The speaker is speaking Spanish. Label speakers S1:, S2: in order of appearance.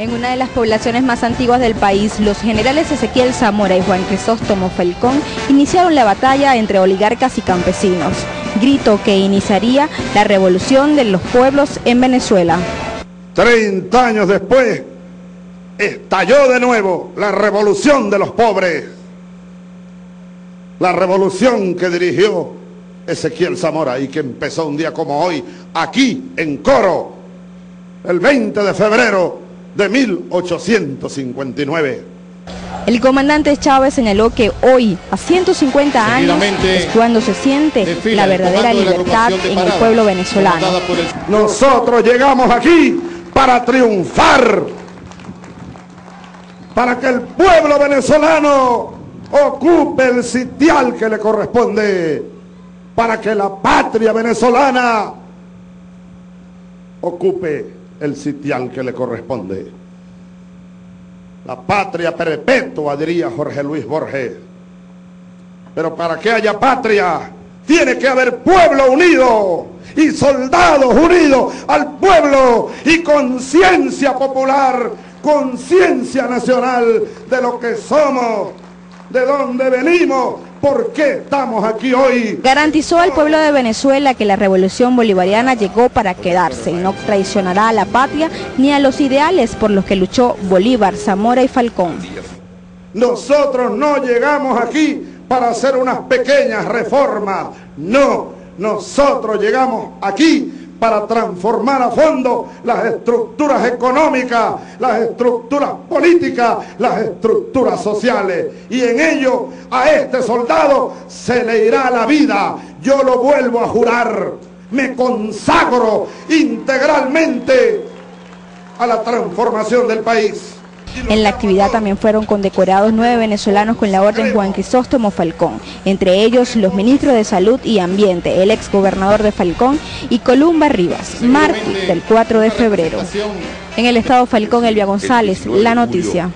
S1: En una de las poblaciones más antiguas del país, los generales Ezequiel Zamora y Juan Crisóstomo Falcón iniciaron la batalla entre oligarcas y campesinos, grito que iniciaría la revolución de los pueblos en Venezuela.
S2: 30 años después, estalló de nuevo la revolución de los pobres, la revolución que dirigió Ezequiel Zamora y que empezó un día como hoy, aquí en Coro, el 20 de febrero de 1859.
S1: El comandante Chávez señaló que hoy, a 150 años, es cuando se siente la verdadera libertad en el pueblo venezolano.
S2: Nosotros llegamos aquí para triunfar, para que el pueblo venezolano ocupe el sitial que le corresponde, para que la patria venezolana ocupe el sitial que le corresponde. La patria perpetua, diría Jorge Luis Borges. Pero para que haya patria, tiene que haber pueblo unido y soldados unidos al pueblo y conciencia popular, conciencia nacional de lo que somos, de dónde venimos ¿Por qué estamos aquí hoy?
S1: Garantizó al pueblo de Venezuela que la revolución bolivariana llegó para quedarse y no traicionará a la patria ni a los ideales por los que luchó Bolívar, Zamora y Falcón.
S2: Nosotros no llegamos aquí para hacer unas pequeñas reformas, no, nosotros llegamos aquí para transformar a fondo las estructuras económicas, las estructuras políticas, las estructuras sociales. Y en ello a este soldado se le irá la vida. Yo lo vuelvo a jurar. Me consagro integralmente a la transformación del país.
S1: En la actividad también fueron condecorados nueve venezolanos con la orden Juan Crisóstomo Falcón, entre ellos los ministros de Salud y Ambiente, el ex gobernador de Falcón y Columba Rivas, martes del 4 de febrero. En el estado Falcón, Elvia González, La Noticia.